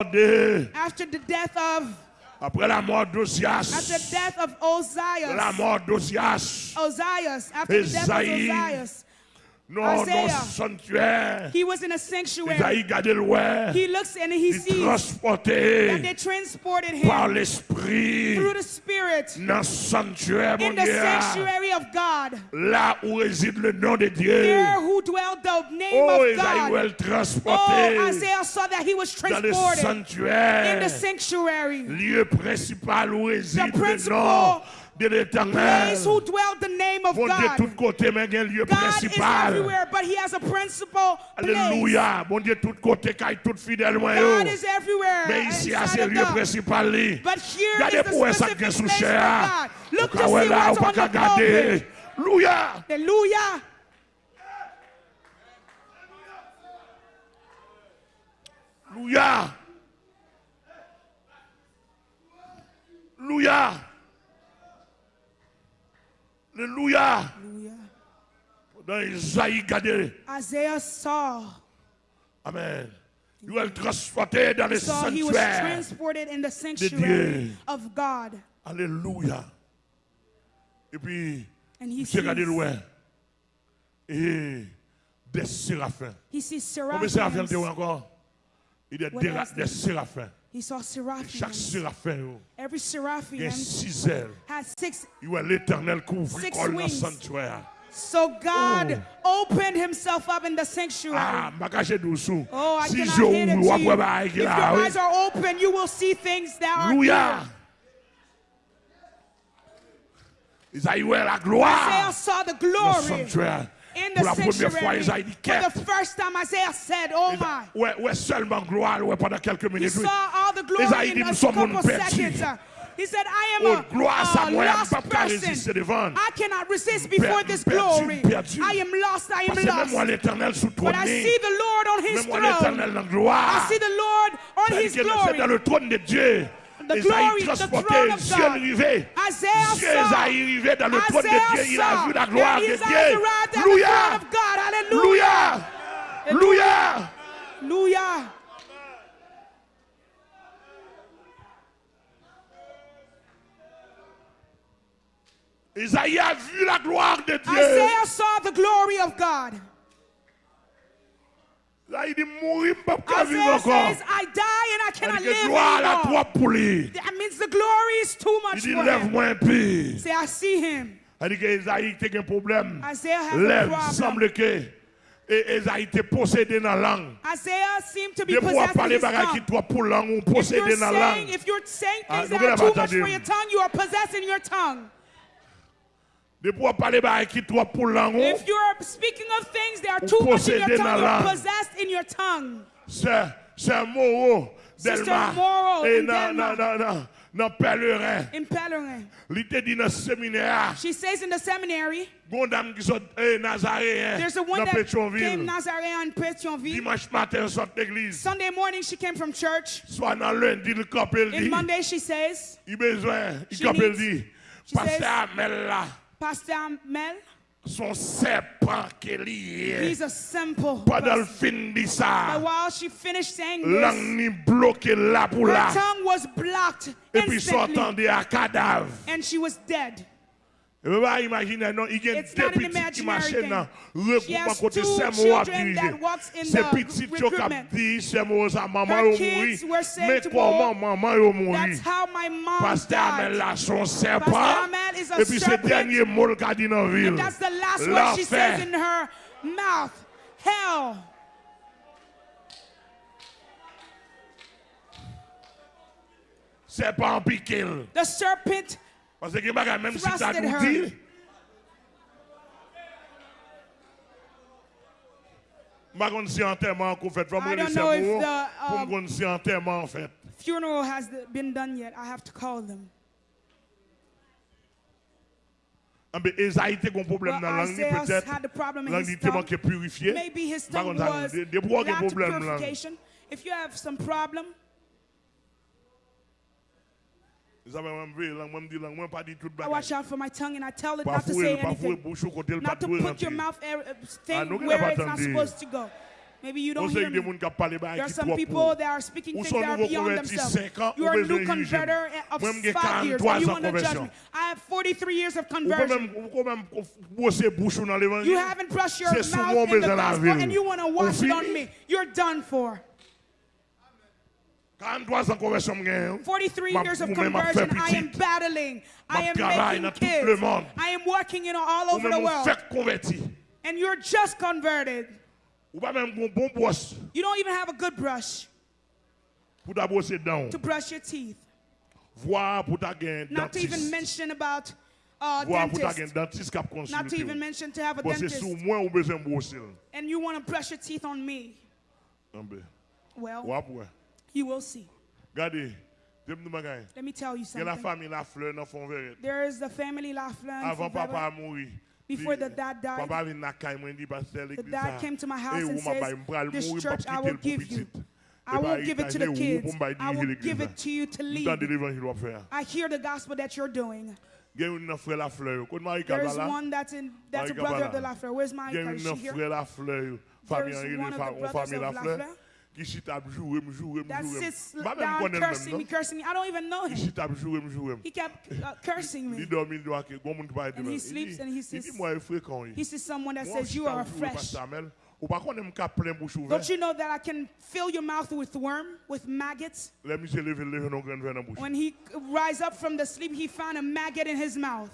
After the death of après la mort d'Ozias, la mort d'Ozias, Ozias, Ozias, Ozias, non, Isaiah. sanctuaire, he was in a sanctuary. He looks and he il sees that they transported him l'Esprit through the Spirit dans le sanctuaire, mon in the sanctuary of God, là où réside le nom de Dieu. there who dwelled the name Oh, of God. elle Oh, Isaiah saw that he was transported in the sanctuary. lieu principal où réside le principal nom de l'éternel. Place who dwelled the name of Bon Dieu, God. tout côté, mais il y a un lieu God is everywhere, but he has a principal place. Alléluia. Bon Dieu, tout côté, car tout fidèle, moi. God is everywhere. Mais ici, à inside lieu principal. But here Regardez is the specific place cher. God. Look to Au cas où see what's on the pulpit. Alléluia. Hallelujah. Alléluia. Alléluia. Alléluia. Dans Isaïe, regardez. Isaiah saw, Amen. Il va le transporter dans les saw he was transported in the Dieu. sanctuary of God. Alléluia. Et puis, j'ai regardé loin. Et des séraphins. he sees Combien de séraphins encore? Il y a des séraphins. He saw Chaque seraphims. séraphin, Every il y a seraphim six ailes. had six. Il voit l'éternel couvre le wings. sanctuaire. So God opened himself up in the sanctuary. Ah, je caché dessous. Oh, I Si cannot hit it to you. If your eyes are open, you will see things that are here. Isaïe, Isaiah saw the glory. In the la première fois, sanctuary. For the first time, Isaiah said, "Oh my." Ouais, ouais, seulement gloire, ouais, pendant quelques He minutes. oui. saw all the glory Isaïe in a couple seconds. He said, I am Oh, a, lost pas qu'à résister person. I cannot resist before this glory. I am lost, I am Parce que même moi, lost. But I see the Lord on his throne. l'éternel dans la I see the Lord on his que C'est dans glory. the glory, the throne of God. Dans le trône de Dieu, il a vu la gloire de Dieu. Louia. Louia. Louia. Louia. Isaiah a vu la gloire de Dieu. Isaiah saw the glory of God. Là, il dit mourir, pas vivre Isaiah encore. says, I die and I Il cannot dit live gloire pour lui. That means the glory is too Il much dit for him. lève-moi un. Say, I see him. Il dit que Isaïe a un problème. Isaiah has a Lève, problem. semble que et Isaïe était possédé dans la langue. De pouvoir possessed parler qui toi pour langue ou If you're, possédé dans la saying, langue. if you're saying Ah, things that are too much for your tongue, you are possessing your tongue. De pouvoir parler bagaille qui toi pour langue. If you're speaking of things that are too much in your dans tongue, la you're langue. possessed in your tongue. C'est c'est Sister Delma. Morrow Et in dans Delma. dans dans pèlerin. In Pellerin. Il était dit dans séminaire. She says in the seminary, Gon dame qui sont eh, Nazaréen there's a one that came. Nazarene in Pétionville. Dimanche matin, sort d'église. Sunday morning, she came from church. Soit dans lundi, le camp, il In dit. Monday, she says, Il besoin, il needs- dit. Pasteur Amel là, Pastor Mel, son serpent qu'il he's est. a simple Pendant le fin de But ça, while she finished saying langue this, ni bloqué là pour her là. tongue was blocked Et puis s'entendait à cadavre. and she was dead. Et vous pouvez imaginer, non, il y a It's not an imaginary thing. She has two children that walks in the petits qui ont recruitment. dit c'est moi ça maman Her kids were saying to comment her, maman yo mouri? That's how my mom Amel died. là son serpent. Pastor Amel is a serpent. dernier mot qu'a dit ville. And that's the last word she says in her mouth. Hell. The serpent Parce que bagay, même si ça nous dit. Je ne sais pas si enterrement qu'on fait. Faut me I don't know if the, pour me si enterrement en fait. funeral has been done yet. I have to call them. Ah, mais Esaïe était un problème dans la langue, peut-être. had the problem in La langue était tongue. manqué purifié. Maybe his tongue was des- des bois qui lacked purification. If you have some problem, Vous savez, moi, je dis, moi, je dis, moi, pas dit tout I watch out for my tongue and I tell it not to say anything. bouche au côté, le pas Not to put your mouth er- Ah, thing where it's not supposed to go. Maybe you don't hear me. gens qui parlent There are some people that are speaking things that are beyond themselves. You are a new converter of five years, 43 and you want to judge me. I have 43 years of conversion. même, ou quand même bosser bouche dans l'évangile. You haven't brushed your mouth in the gospel, and you want to wash it on me. You're done for. 43 ans conversion m'gagne. 43 Ma- years of ou même m'a conversion. I am battling. I am making dans tout le kids. I am working in all over the world. And you're just converted. Ou pas même un bon brosse You don't even have a good brush pour ta brosser dents. to brush your teeth. Voir pour ta gain Not to even mention about uh, Voir pour ta gain dentist. dentiste qui a Not to even mention to have a dentist. sous moi ou besoin de brosser. And you want to brush your teeth on me. Well. You will see. Regardez. J'aime nous bagaille. Let me tell you Il y a la something. famille la fleur dans fond vert. There is the family Laflin. Avant papa a. Before the dad died, Papa vient na kay mwen di pasteur The dad came to my house Eh, and ou ma bay says, This church I will give you. I Eh, won't give it to the kids. I will give it to you to M'tande lead. l'évangile wap fè. I hear the gospel that you're doing. Gen yon nan frère la fleur. Kon Marie There's one that's in that's a brother of the. Lafleur. Where's my Gen Is she here? frère la fleur. Famille There's one of the brothers of. Lafleur Ki si tap joure, m joure, m that joure. sits down cursing me, cursing me. I don't even know him. si tap joure, m joure. He kept uh, cursing me. dormi, li do ake, gon moun ki pa ete And mèm. he sleeps and he says- He sees someone that says you are fresh. Pastor Amel, Ou pa konnen m ka plen bouche ouver. Don't you know that I can fill your mouth with worm, with maggots? Le mi se leve, leve non gren ven nan bouche. When he rise up from the sleep, he found a maggot in his mouth.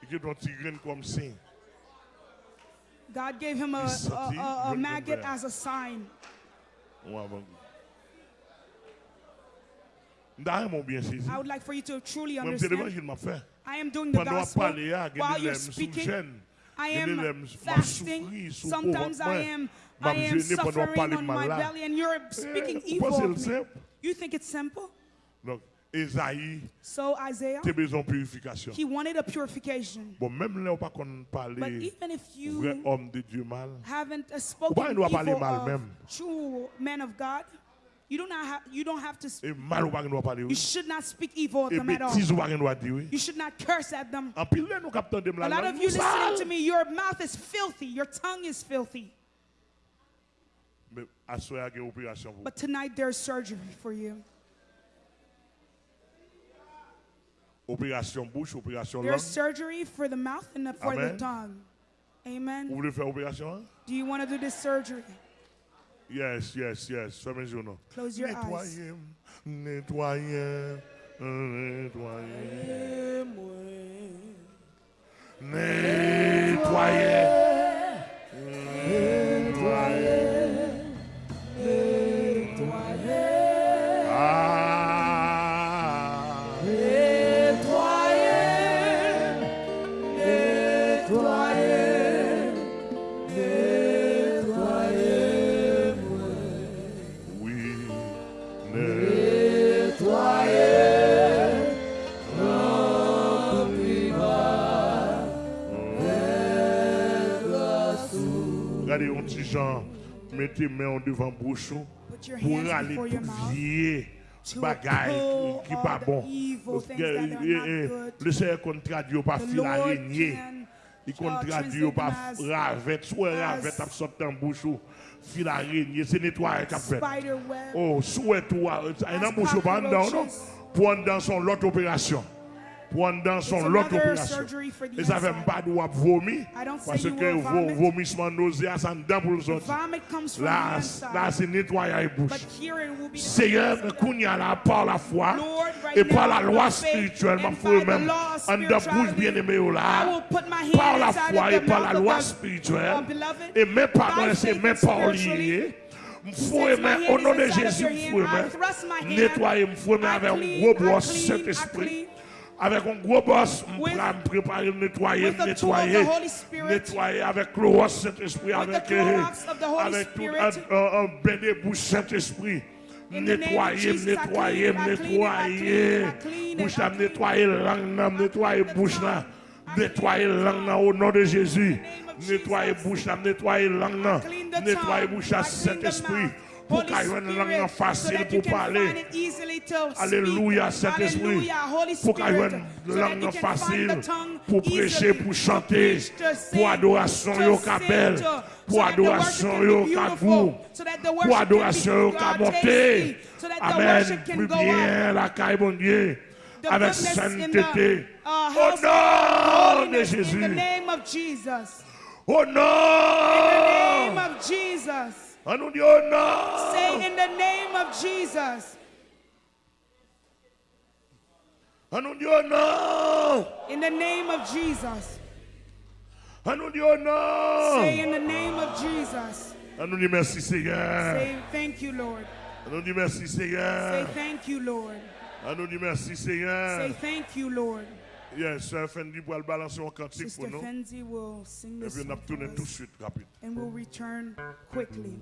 I ke ton ti gren kom sin. God gave him a, a, a, a maggot as a sign. I would like for you to truly understand. l'evangil ma fe. I am doing the gospel pale ya, gen while you're speaking. I am fasting. Sometimes I am I am suffering on my belly, and you're speaking Eh, evil of me. You think it's simple? Donc, Esaïe, So Isaiah, te bezon purifikasyon. he wanted a purification. Bon, mèm lè ou pa kon pale But even if you om de Dieu mal, haven't uh, Ou spoken pas, il doit parler evil mal of même. true men of God, you do not have you don't have to. mal ou pa gen You should not speak evil of them at all. betiz ou pa gen do di ou. You should not curse at them. An pil lè nou kap tan dem la A lot of you listening to me, your mouth is filthy, your tongue is filthy. Mè aswe a gen operasyon pou. But tonight there's surgery for you. Bouche, operasyon lang. There's surgery for the mouth and for the tongue. Amen. fè operasyon an? Do you want to do this surgery? Yes, yes, yes. Fè men jounon. Close your eyes. Netwaye, netwaye, netwaye. Netwaye. petit Jean, mettez main devant bouchon pour aller vier bagaille qui n'est pas bon. Eh, eh, le Seigneur qu'on traduit pas fil araignée. Il qu'on traduit pas ravette, soit ravette à oh, sortir en bouche fil araignée, c'est nettoyer qu'a fait. Oh, souhait toi, et dans bouche pas pour dans son l'autre opération pendant son lot opération. Et ça fait pas de vomir parce que vomissement nausea ça dedans pour. Là, là c'est nettoyer bouche. Seigneur, qu'on y là par la foi et par la loi spirituelle, faut même en dedans bouche bien aimée oh là. Par la foi et par la loi spirituelle et même par c'est même par lié. Au nom de Jésus, m'fouer Nettoyer, m'fouer avec un gros Saint-Esprit avec un gros boss, me préparer, me nettoyer, nettoyer, nettoyer avec le roi Saint-Esprit, avec, euh, avec tout un, béné bouche Saint-Esprit. Nettoyer, nettoyer, nettoyer, bouche là, nettoyer langue nettoyer bouche là, nettoyer langue au nom de Jésus, nettoyer bouche là, nettoyer langue nettoyer bouche à Saint-Esprit pour langue facile pour parler. Alléluia, Saint-Esprit. Pour qu'il langue facile pour prêcher, pour chanter, pour adoration au capel, pour adoration au capou, pour adoration au monter. Amen. Plus bien la caille, mon Dieu avec sainteté. Au nom de Jésus. Au nom. Jesus. On nous dit. Say in the name of Jesus. On nous dit au nom. In the name of Jesus. On nous dit au nom. Say in the name of Jesus. On nous dit merci Seigneur. Say thank you, Lord. On nous dit merci Say thank you, Lord. On nous dit merci Seigneur. Say thank you, Lord. Yes, Sœur Fendi pour balancer un cantique pour nous. Fenzi will sing Et puis on for tout de suite, rapide. and we'll return quickly.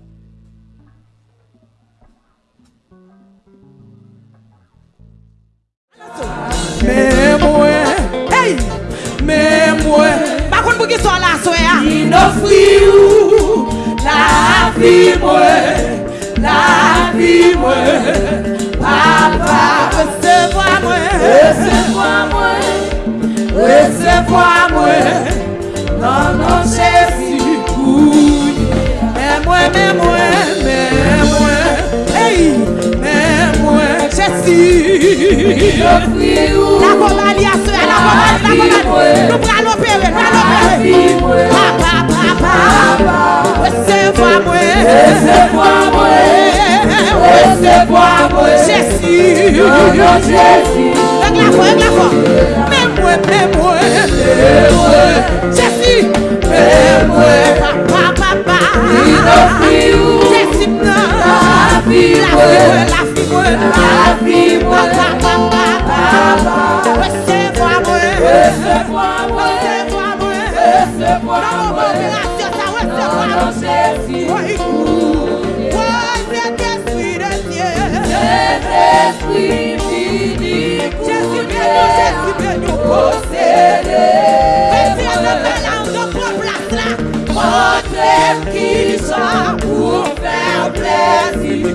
Mais moi, hey, mais moi, par contre pour qui soit là, il offre la vie moi, la vie moi, papa, recevoir moi, recevoir moi, Resevwa mwen Nan nan jesi kouye Mè mwen, mè mwen, mè mwen Hey, mè mwen jesi La komali a sè, la komali, la komali Nou pral opere, pral opere Pa, pa, pa, pa Resevwa mwen Resevwa mwen Resevwa mwen Jesi Nan nan jesi Ek la fò, ek la fò Mè mwen, mè mwen Esprit Ki sa pou fèr plèzi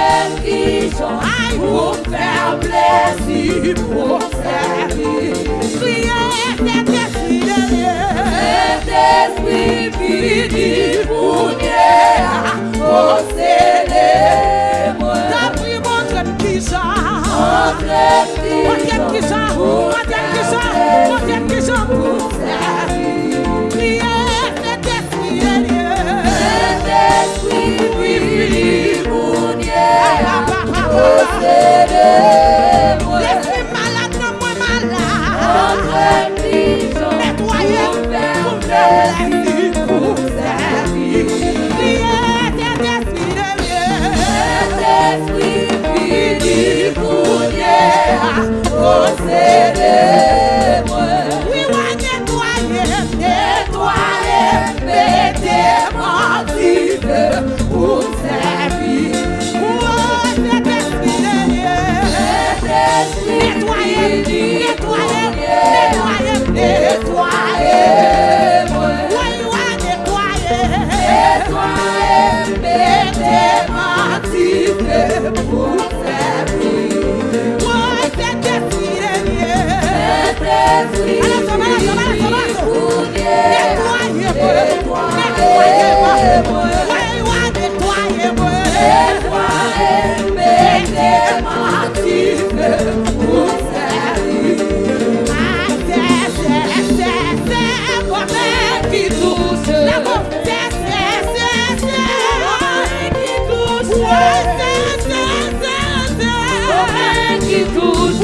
religion will fail bless you, will fail you. Let this be the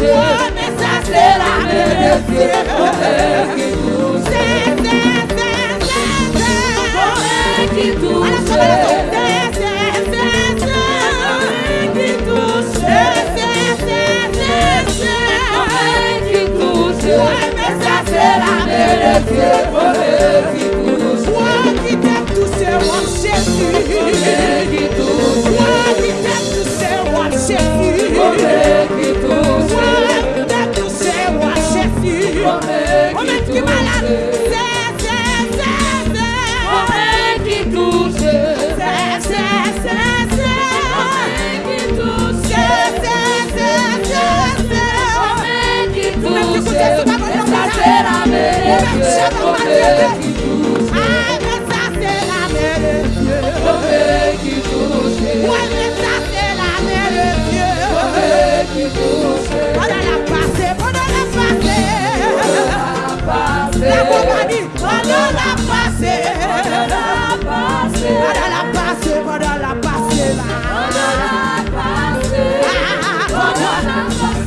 What? Amen.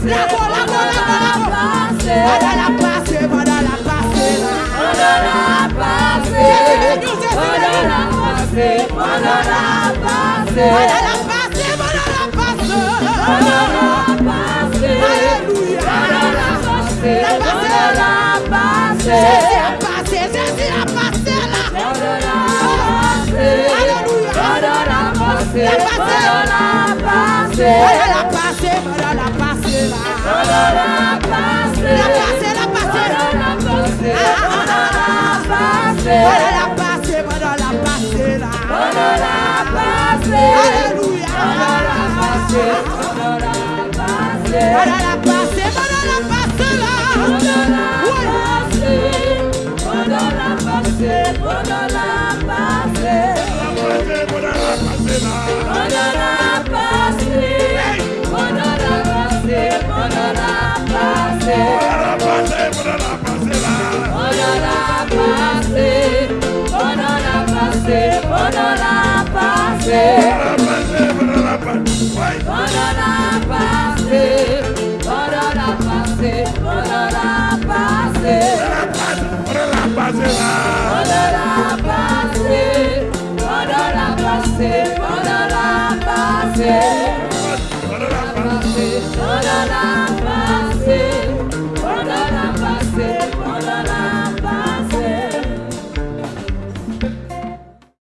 La passer, on a la passer, on a la passer, on a la passer, on a la passer, alléluia, on a la passer, on a la passer, la passer, c'est la passer là, on a la passer, alléluia, on a la passer, on a la passer, on a la passer, Poudra la passe, poudra la passe là, poudra la passe, poudra la passe, poudra la passe, poudra la passe là, poudra la passe, poudra la passe, poudra la passe, poudra la passe là, poudra la passe, poudra la passe, poudra la passe, poudra la passe là, poudra la passe, poudra la passe, poudra la passe, poudra la passe Bye. passé, on on.